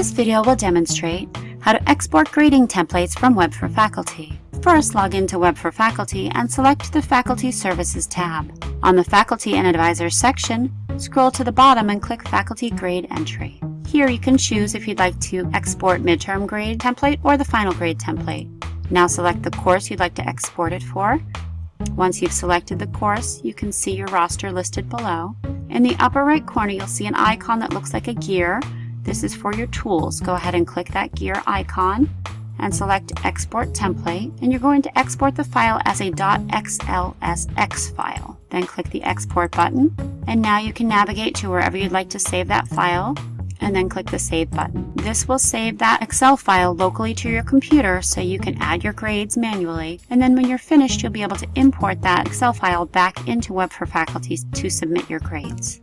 This video will demonstrate how to export grading templates from Web for Faculty. First, log into Web for Faculty and select the Faculty Services tab. On the Faculty and Advisors section, scroll to the bottom and click Faculty Grade Entry. Here you can choose if you'd like to export midterm grade template or the final grade template. Now select the course you'd like to export it for. Once you've selected the course, you can see your roster listed below. In the upper right corner, you'll see an icon that looks like a gear. This is for your tools. Go ahead and click that gear icon and select Export Template, and you're going to export the file as a .xlsx file. Then click the Export button, and now you can navigate to wherever you'd like to save that file, and then click the Save button. This will save that Excel file locally to your computer so you can add your grades manually, and then when you're finished, you'll be able to import that Excel file back into Web for Faculty to submit your grades.